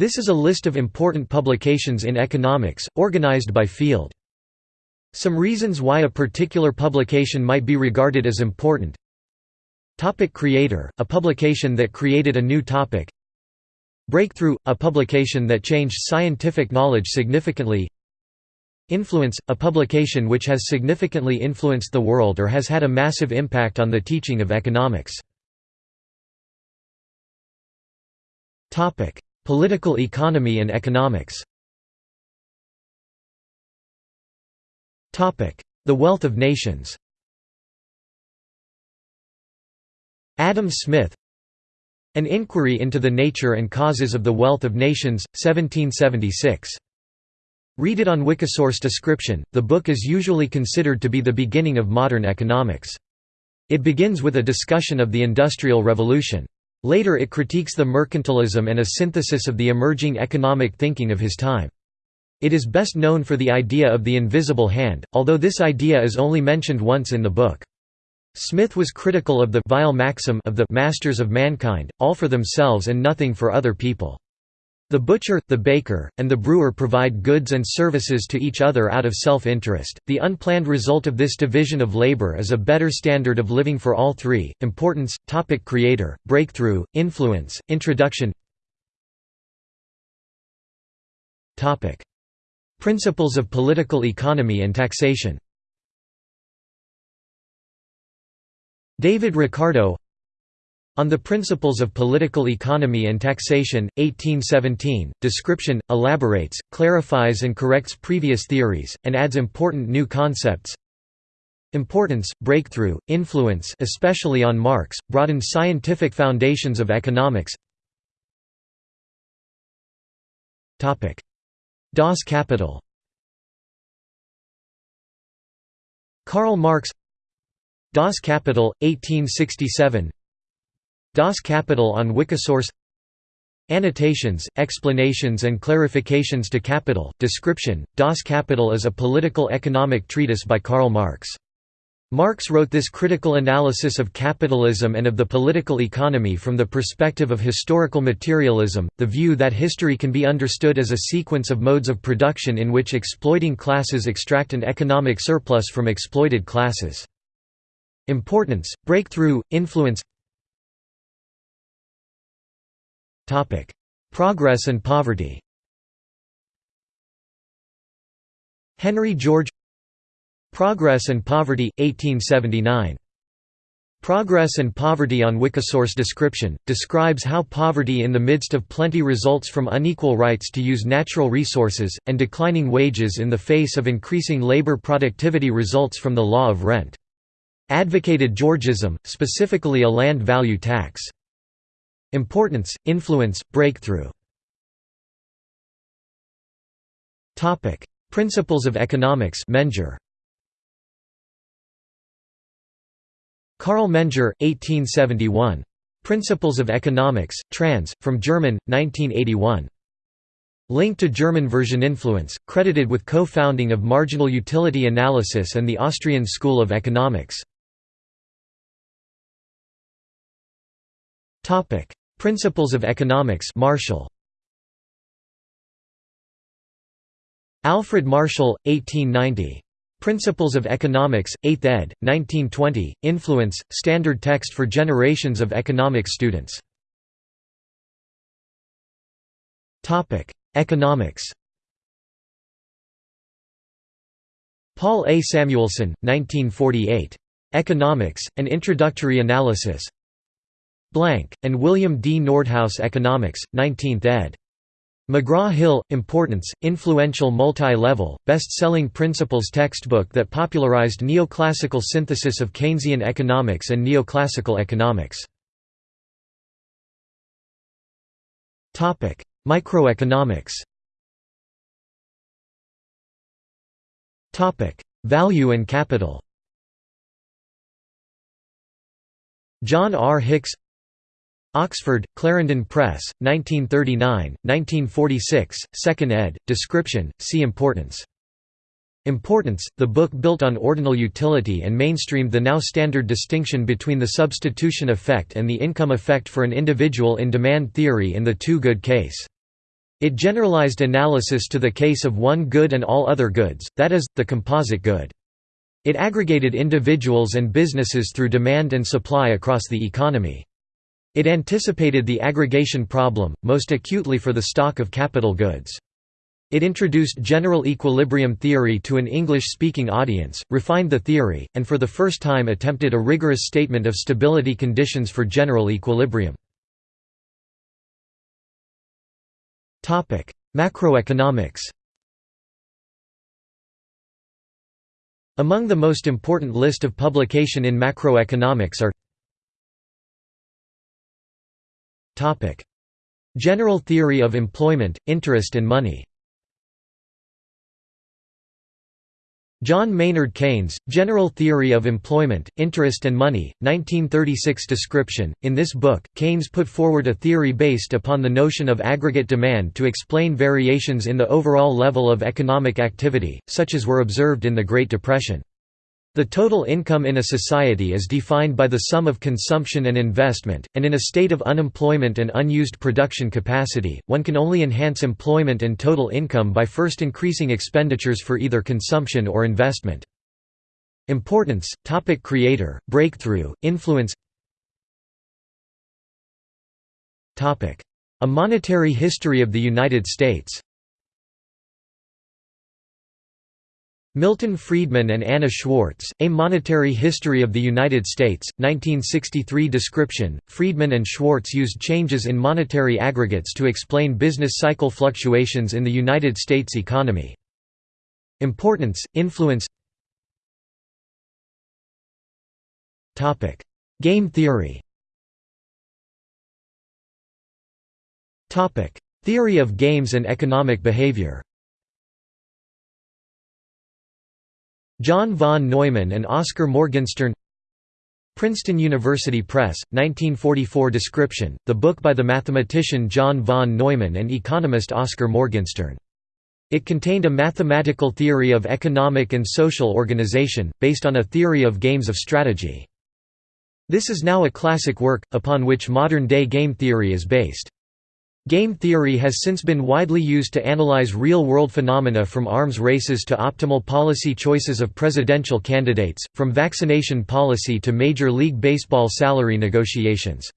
This is a list of important publications in economics, organized by field. Some reasons why a particular publication might be regarded as important Topic Creator, a publication that created a new topic Breakthrough, a publication that changed scientific knowledge significantly Influence, a publication which has significantly influenced the world or has had a massive impact on the teaching of economics. Political economy and economics The Wealth of Nations Adam Smith An Inquiry into the Nature and Causes of the Wealth of Nations, 1776 Read it on Wikisource description. The book is usually considered to be the beginning of modern economics. It begins with a discussion of the Industrial Revolution. Later it critiques the mercantilism and a synthesis of the emerging economic thinking of his time. It is best known for the idea of the invisible hand, although this idea is only mentioned once in the book. Smith was critical of the vile maxim of the masters of mankind, all for themselves and nothing for other people. The butcher, the baker, and the brewer provide goods and services to each other out of self-interest. The unplanned result of this division of labor is a better standard of living for all three. Importance, topic creator, breakthrough, influence, introduction. Topic: Principles of political economy and taxation. David Ricardo on the Principles of Political Economy and Taxation, 1817, description, elaborates, clarifies and corrects previous theories, and adds important new concepts. Importance, breakthrough, influence especially on Marx, broadened scientific foundations of economics. Das Kapital. Karl Marx. Das Kapital, 1867 Das Kapital on Wikisource Annotations, explanations and clarifications to Capital, description, Das Kapital is a political economic treatise by Karl Marx. Marx wrote this critical analysis of capitalism and of the political economy from the perspective of historical materialism, the view that history can be understood as a sequence of modes of production in which exploiting classes extract an economic surplus from exploited classes. Importance, breakthrough, influence Progress and poverty Henry George Progress and Poverty, 1879. Progress and Poverty on Wikisource description, describes how poverty in the midst of plenty results from unequal rights to use natural resources, and declining wages in the face of increasing labor productivity results from the law of rent. Advocated Georgism, specifically a land value tax. Importance, influence, breakthrough Principles of economics Menger. Carl Menger, 1871. Principles of Economics, trans. From German, 1981. Link to German version Influence, credited with co-founding of marginal utility analysis and the Austrian School of Economics. Principles of Economics Marshall Alfred Marshall, 1890. Principles of Economics, 8th ed., 1920, Influence, standard text for generations of economics students. Economics Paul A. Samuelson, 1948. Economics, An Introductory Analysis Blank, and William D. Nordhaus Economics, 19th ed. McGraw-Hill, Importance, influential multi-level, best-selling principles textbook that popularized neoclassical synthesis of Keynesian economics and neoclassical economics. Microeconomics Value and capital John R. Hicks Oxford, Clarendon Press, 1939, 1946, 2nd ed., description, see Importance. Importance, the book built on ordinal utility and mainstreamed the now standard distinction between the substitution effect and the income effect for an individual in demand theory in the two-good case. It generalized analysis to the case of one good and all other goods, that is, the composite good. It aggregated individuals and businesses through demand and supply across the economy. It anticipated the aggregation problem, most acutely for the stock of capital goods. It introduced general equilibrium theory to an English-speaking audience, refined the theory, and for the first time attempted a rigorous statement of stability conditions for general equilibrium. Macroeconomics Among the most important list of publication in macroeconomics are General theory of employment, interest and money John Maynard Keynes, General Theory of Employment, Interest and Money, 1936 description. In this book, Keynes put forward a theory based upon the notion of aggregate demand to explain variations in the overall level of economic activity, such as were observed in the Great Depression. The total income in a society is defined by the sum of consumption and investment, and in a state of unemployment and unused production capacity, one can only enhance employment and total income by first increasing expenditures for either consumption or investment. Importance, topic creator, breakthrough, influence. A monetary history of the United States Milton Friedman and Anna Schwartz, A Monetary History of the United States, 1963 description. Friedman and Schwartz used changes in monetary aggregates to explain business cycle fluctuations in the United States economy. Importance, influence. Game theory. Theory of games and economic behavior John von Neumann and Oscar Morgenstern Princeton University Press, 1944 description, the book by the mathematician John von Neumann and economist Oscar Morgenstern. It contained a mathematical theory of economic and social organization, based on a theory of games of strategy. This is now a classic work, upon which modern-day game theory is based. Game theory has since been widely used to analyze real-world phenomena from arms races to optimal policy choices of presidential candidates, from vaccination policy to Major League Baseball salary negotiations.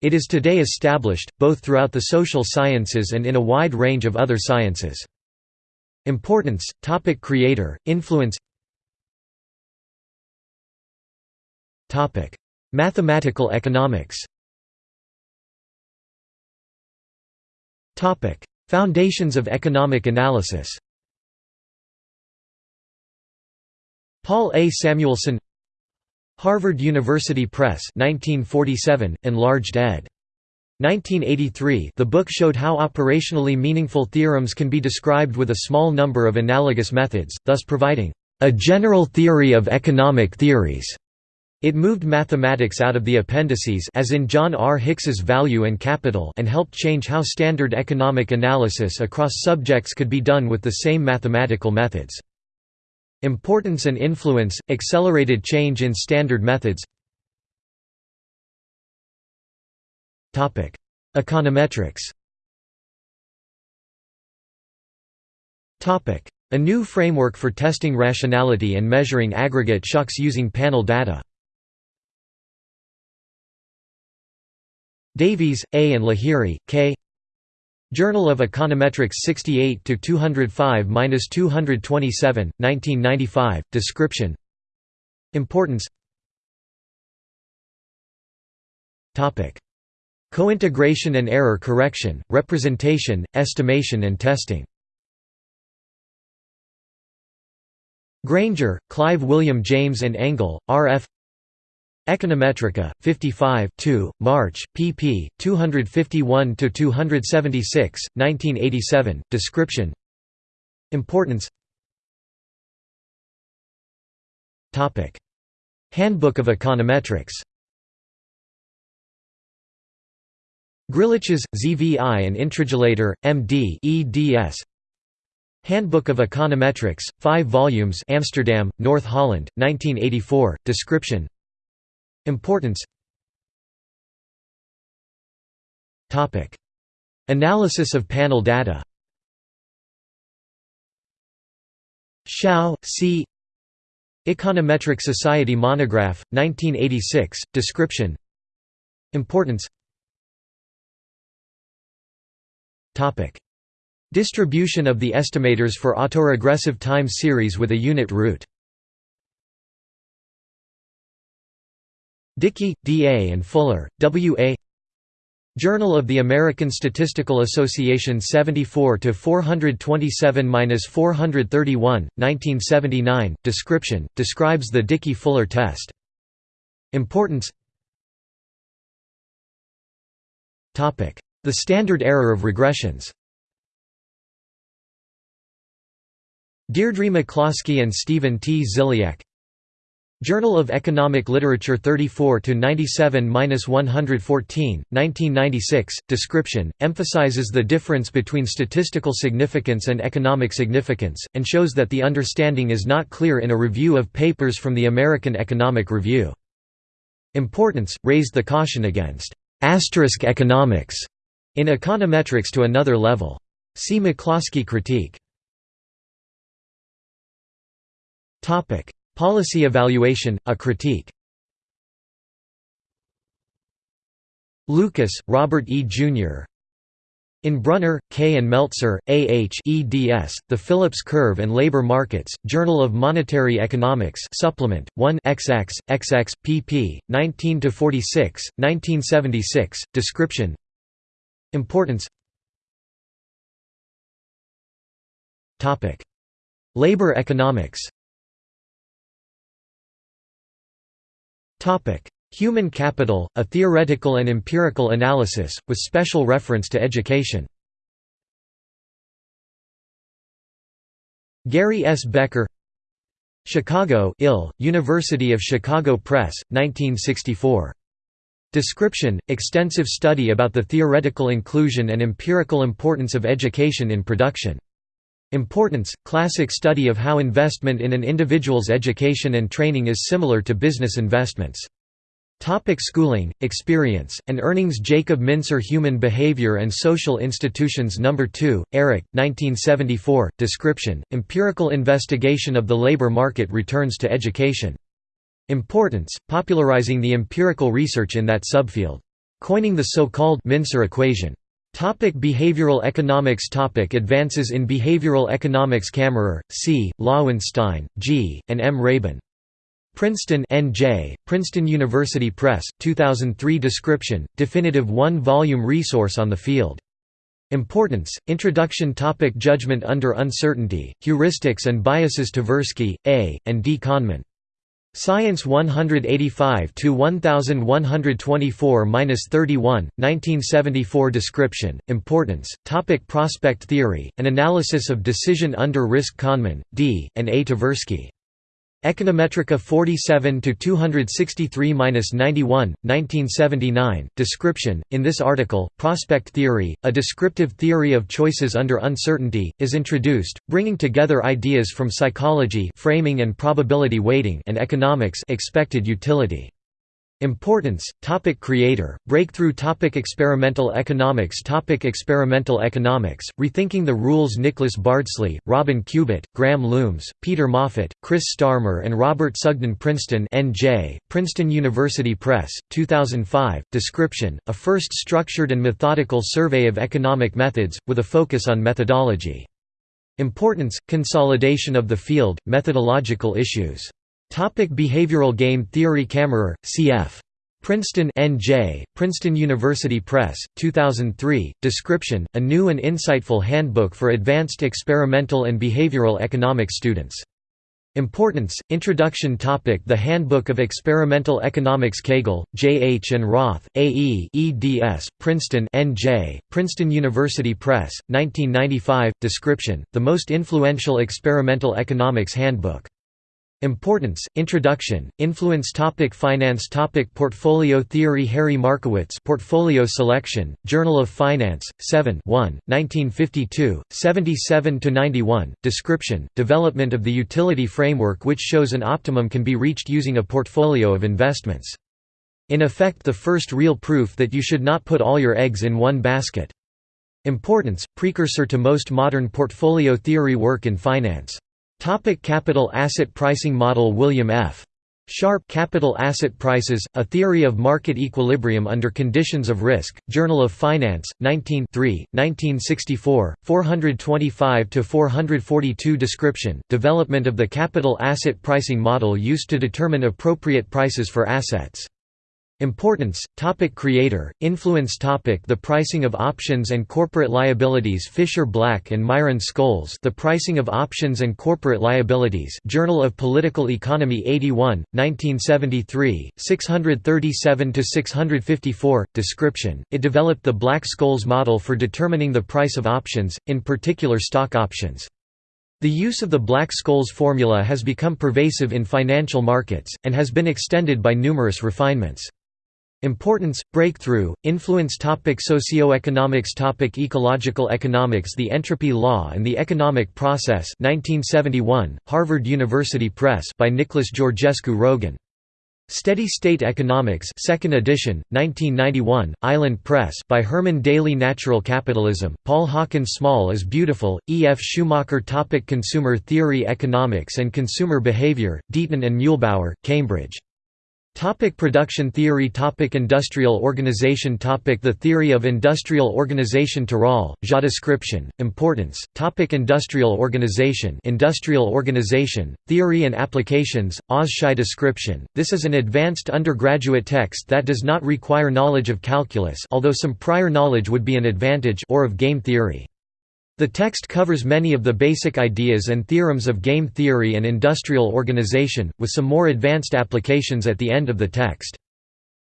It is today established, both throughout the social sciences and in a wide range of other sciences. Importance, topic creator, influence Mathematical economics Topic: Foundations of economic analysis. Paul A. Samuelson Harvard University Press 1947, enlarged ed. 1983 the book showed how operationally meaningful theorems can be described with a small number of analogous methods, thus providing a general theory of economic theories. It moved mathematics out of the appendices as in John R. Hicks's Value and Capital and helped change how standard economic analysis across subjects could be done with the same mathematical methods. Importance and influence, accelerated change in standard methods. Econometrics. A new framework for testing rationality and measuring aggregate shocks using panel data Davies, A. and Lahiri, K. Journal of Econometrics 68 205-227, 1995. Description. Importance. Cointegration and error correction, representation, estimation and testing. Granger, Clive William James and Engle, R.F. Econometrica, 55 2, March, pp. 251–276, 1987, description Importance Handbook of Econometrics Griliches, ZVI and Intriligator, M.D. eds. Handbook of Econometrics, 5 volumes Amsterdam, North Holland, 1984, description Importance Topic. Analysis of panel data Hsiao, C. Econometric Society Monograph, 1986, description Importance Topic. Distribution of the estimators for autoregressive time series with a unit root Dickey, D. A. and Fuller, W. A. Journal of the American Statistical Association 74 to 427-431, 1979. Description describes the Dickey-Fuller test. Importance. Topic: The standard error of regressions. Deirdre McCloskey and Stephen T. Ziliak Journal of Economic Literature 34 to 97-114, 1996. Description emphasizes the difference between statistical significance and economic significance and shows that the understanding is not clear in a review of papers from the American Economic Review. Importance raised the caution against asterisk economics in econometrics to another level. See McCloskey critique. Topic: Policy Evaluation, a Critique Lucas, Robert E. Jr. In Brunner, K. and Meltzer, A. H. eds, The Phillips Curve and Labor Markets, Journal of Monetary Economics Supplement, 1 XX, XX, pp. 19–46, 1976, description Importance Labor economics Human capital, a theoretical and empirical analysis, with special reference to education Gary S. Becker Chicago Ill, University of Chicago Press, 1964. Description, extensive study about the theoretical inclusion and empirical importance of education in production. Importance – Classic study of how investment in an individual's education and training is similar to business investments. Topic schooling, experience, and earnings Jacob Mincer Human Behavior and Social Institutions No. 2, Eric, 1974, Description, Empirical Investigation of the Labor Market Returns to Education. Importance, popularizing the empirical research in that subfield. Coining the so-called Mincer equation. Topic behavioral economics Topic Advances in behavioral economics Camerer, C., Loewenstein, G., and M. Rabin. Princeton N.J., Princeton University Press, 2003 Description, definitive one-volume resource on the field. Importance, Introduction Topic Judgment under uncertainty, Heuristics and Biases Tversky, A., and D. Kahneman. Science 185 to 1124-31, 1974 Description, Importance, Topic Prospect Theory, An Analysis of Decision Under Risk Kahneman, D., and A. Tversky. Econometrica 47 to 263-91, 1979. Description: In this article, prospect theory, a descriptive theory of choices under uncertainty, is introduced, bringing together ideas from psychology, framing and probability weighting, and economics, expected utility. Importance, topic Creator, Breakthrough topic Experimental economics topic Experimental economics, Rethinking the Rules Nicholas Bardsley, Robin Cubitt, Graham Loomes, Peter Moffatt, Chris Starmer and Robert Sugden Princeton N.J., Princeton University Press, 2005, Description, a first structured and methodical survey of economic methods, with a focus on methodology. Importance, Consolidation of the field, methodological issues Topic behavioral game theory Camerer, C.F. Princeton N.J., Princeton University Press, 2003, Description, a new and insightful handbook for advanced experimental and behavioral economics students. Importance, Introduction topic The Handbook of Experimental Economics Kagel, J. H. and Roth, A. E. eds, Princeton N.J., Princeton University Press, 1995, Description, the most influential experimental economics handbook. Importance, Introduction, Influence topic Finance topic Portfolio theory Harry Markowitz Portfolio Selection, Journal of Finance, 7 1, 1952, 77–91, Description, Development of the utility framework which shows an optimum can be reached using a portfolio of investments. In effect the first real proof that you should not put all your eggs in one basket. Importance – Precursor to most modern portfolio theory work in finance. Topic capital asset pricing model William F. Sharpe Capital Asset Prices, A Theory of Market Equilibrium Under Conditions of Risk, Journal of Finance, 19 1964, 425–442 Description, Development of the capital asset pricing model used to determine appropriate prices for assets Importance, topic Creator, influence topic The pricing of options and corporate liabilities Fisher Black and Myron Scholes The Pricing of Options and Corporate Liabilities Journal of Political Economy 81, 1973, 637–654, description, it developed the Black-Scholes model for determining the price of options, in particular stock options. The use of the Black-Scholes formula has become pervasive in financial markets, and has been extended by numerous refinements. Importance, breakthrough, influence topic Socioeconomics topic Ecological economics The Entropy Law and the Economic Process 1971, Harvard University Press by Nicholas Georgescu Roegen. Steady State Economics 2nd edition, 1991, Island Press by Herman Daly Natural Capitalism, Paul Hawkins Small is Beautiful, E. F. Schumacher topic Consumer Theory Economics and Consumer Behavior, Deaton and Muellbauer, Cambridge. Topic production theory Topic Industrial organization Topic The theory of industrial organization Tirole, Ja description, importance Topic Industrial organization Industrial organization, theory and applications, Oz Shy description This is an advanced undergraduate text that does not require knowledge of calculus although some prior knowledge would be an advantage or of game theory. The text covers many of the basic ideas and theorems of game theory and industrial organization, with some more advanced applications at the end of the text.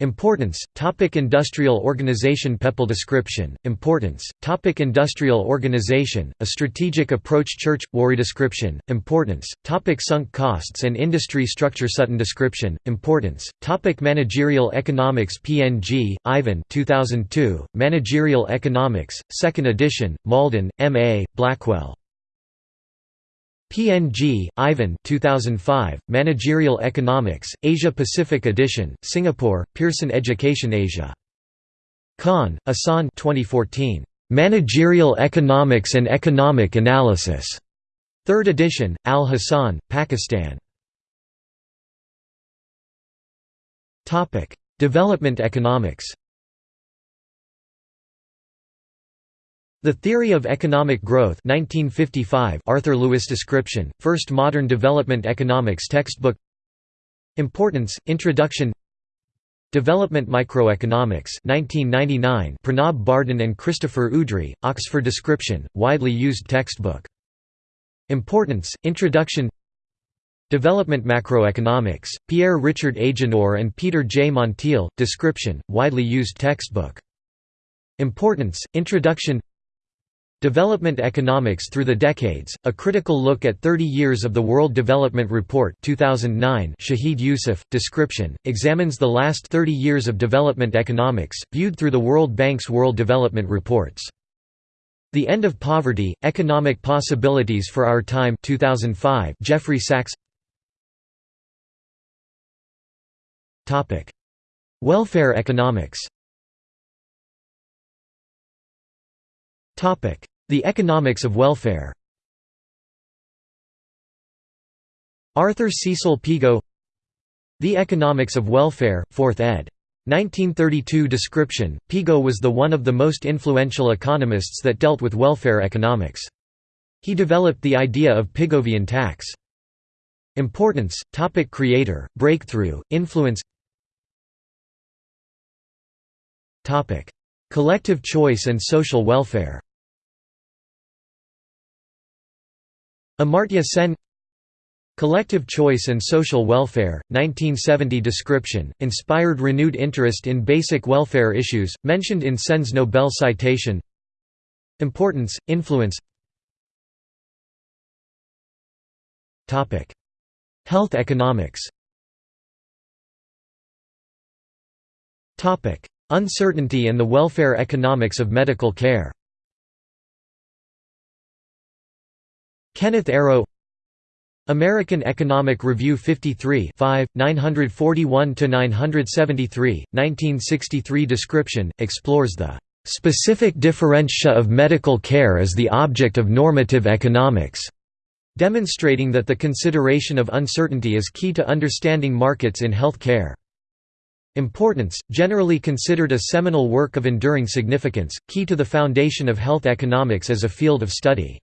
Importance, topic Industrial organization. Pepall description, importance, topic Industrial organization, a strategic approach. Church, Ware description, importance, topic Sunk costs and industry structure. Sutton description, importance, topic Managerial economics. PNG, Ivan 2002, Managerial economics, 2nd edition, Malden, M.A., Blackwell PNG, Ivan 2005, Managerial Economics, Asia-Pacific Edition, Singapore, Pearson Education Asia. Khan, Ahsan 2014, "'Managerial Economics and Economic Analysis", 3rd edition, Al-Hassan, Pakistan. Development economics The Theory of Economic Growth 1955 Arthur Lewis description, first modern development economics textbook Importance, Introduction Development Microeconomics 1999 Pranab Bardhan and Christopher Udry, Oxford description, widely used textbook. Importance, Introduction Development Macroeconomics, Pierre Richard Agénor and Peter J. Montiel, description, widely used textbook. Importance, Introduction Development Economics Through the Decades, a critical look at 30 years of the World Development Report 2009 Shahid Yusuf, description, examines the last 30 years of development economics, viewed through the World Bank's World Development Reports. The End of Poverty, Economic Possibilities for Our Time 2005 Jeffrey Sachs Welfare economics The economics of welfare. Arthur Cecil Pigou The Economics of Welfare, 4th ed. 1932 description, Pigou was the one of the most influential economists that dealt with welfare economics. He developed the idea of Pigovian tax. Importance, topic Creator, breakthrough, influence. Collective choice and social welfare Amartya Sen Collective Choice and Social Welfare, 1970 description, inspired renewed interest in basic welfare issues, mentioned in Sen's Nobel citation. Importance, influence. Health economics. Uncertainty and the welfare economics of medical care Kenneth Arrow American Economic Review 53 941–973, 1963 description, explores the "...specific differentia of medical care as the object of normative economics." demonstrating that the consideration of uncertainty is key to understanding markets in health care. Importance, generally considered a seminal work of enduring significance, key to the foundation of health economics as a field of study.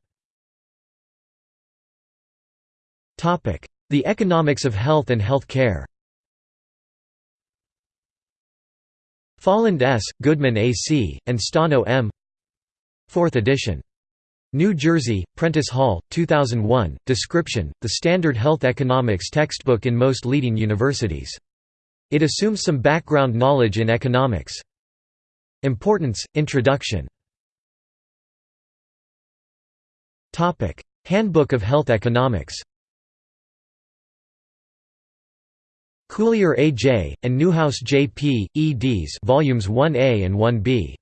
The economics of health and health care Folland S., Goodman A. C., and Stano M. 4th edition. New Jersey, Prentice Hall, 2001. Description, the standard health economics textbook in most leading universities. It assumes some background knowledge in economics. Importance, Introduction Handbook of Health Economics Culyer A. J., and Newhouse J. P., eds volumes 1a and 1b.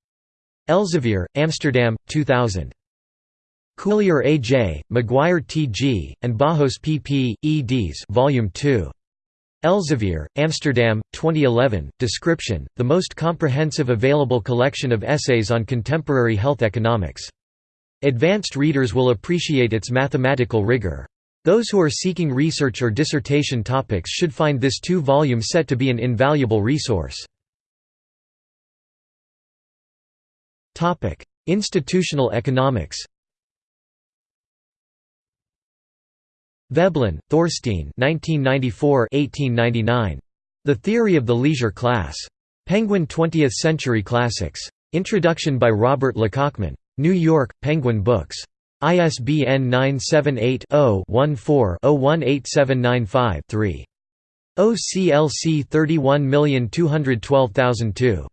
Elsevier, Amsterdam, 2000. Culyer A. J., McGuire T. G., and Barros P. P., eds Volume 2. Elsevier, Amsterdam, 2011. Description: The most comprehensive available collection of essays on contemporary health economics. Advanced readers will appreciate its mathematical rigor. Those who are seeking research or dissertation topics should find this two-volume set to be an invaluable resource. Institutional economics Veblen, Thorstein 1994 The Theory of the Leisure Class. Penguin 20th Century Classics. Introduction by Robert Lekachman. New York, Penguin Books. ISBN 978-0-14-018795-3. OCLC 31212002.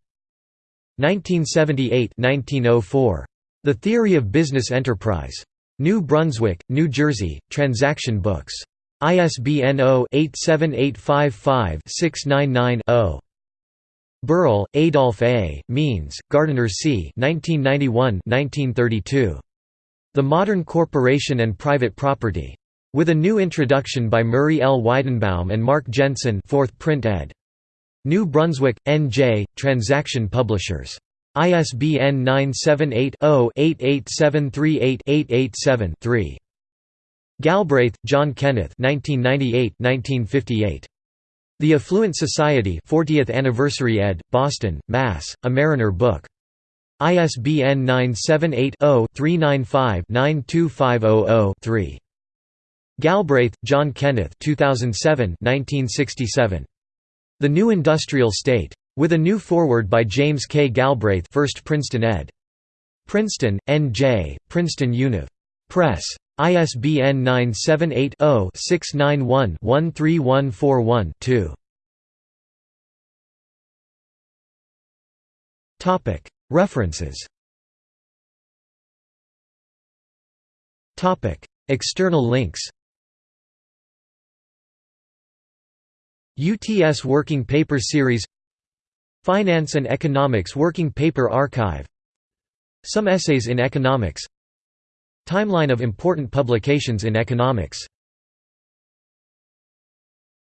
1978–1904. The Theory of Business Enterprise. New Brunswick, New Jersey, Transaction Books. ISBN 0-87855-699-0. Berle, Adolf A., Means, Gardiner C. 1991 The Modern Corporation and Private Property. With a new introduction by Murray L. Weidenbaum and Mark Jensen 4th print ed. New Brunswick, N.J., Transaction Publishers. ISBN 978-0-88738-887-3. Galbraith, John Kenneth The Affluent Society 40th Anniversary ed., Boston, Mass., A Mariner Book. ISBN 978-0-395-92500-3. Galbraith, John Kenneth 2007 1967. The New Industrial State. With a new foreword by James K. Galbraith 1st Princeton ed. Princeton, N.J., Princeton Univ. Press. ISBN 978-0-691-13141-2. References. External links. UTS Working Paper Series. Finance and Economics Working Paper Archive. Some Essays in Economics. Timeline of important publications in economics